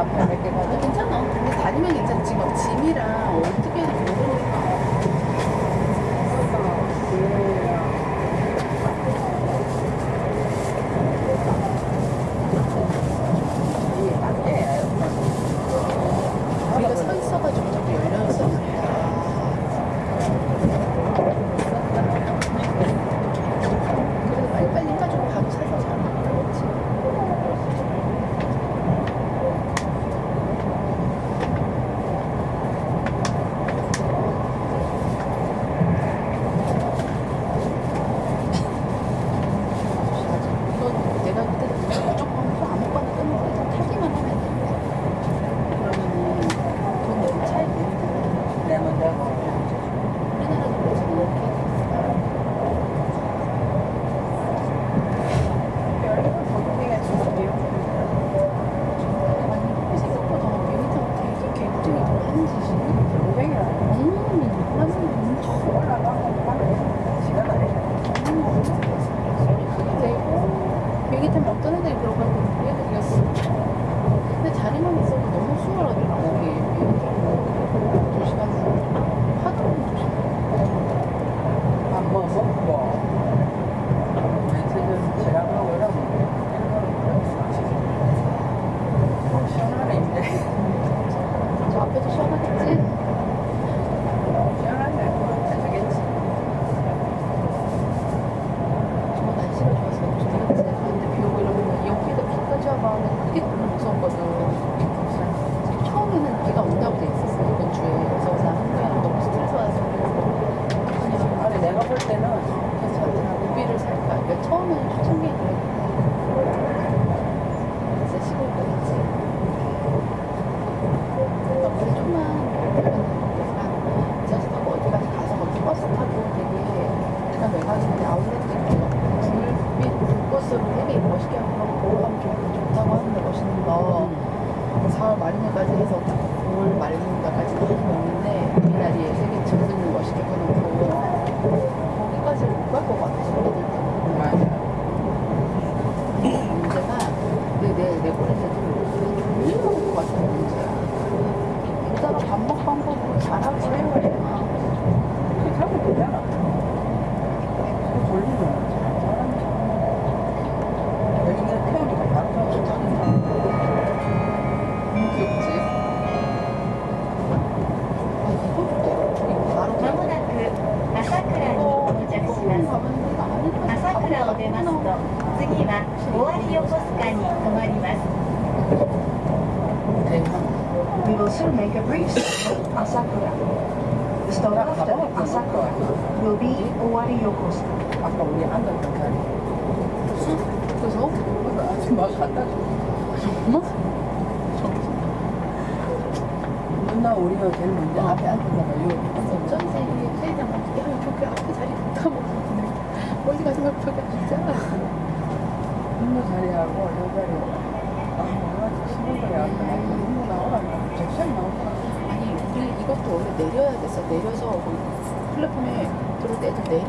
a 4월 말인가까지 해서 9월 말인가까지 먹는데 미나리에 세계 증승을 멋있게 해놓고 거기까지 못갈 것 같아. 문제가 내내 꼬리새도 돌리는 것 같은 문제야 여자가 반복 반복으로 잘하고 해야 돼 그렇게 하면 되잖아. 그 돌리면 出ますと、次は尾張横須賀に停まります。 We will soon make a brief stop at Asakura. The stop after Asakura will be Owari Yokosuka. 아까 우리 앉았던 자리. 그래서 그거 아줌마 갖다 줘. 정말? 누나 우리가 제일 먼저 앞에 앉았다가 요 어쩐지 세이장 어떻게 하면 저렇게 앞에 자리 못 타먹거든요 어디 가서 막 저기 앉아 누나 자리하고 요 자리. 아. 아니 우리 이것도 원래 내려야 됐어 내려서 플랫폼에 들어올 때 애들 내려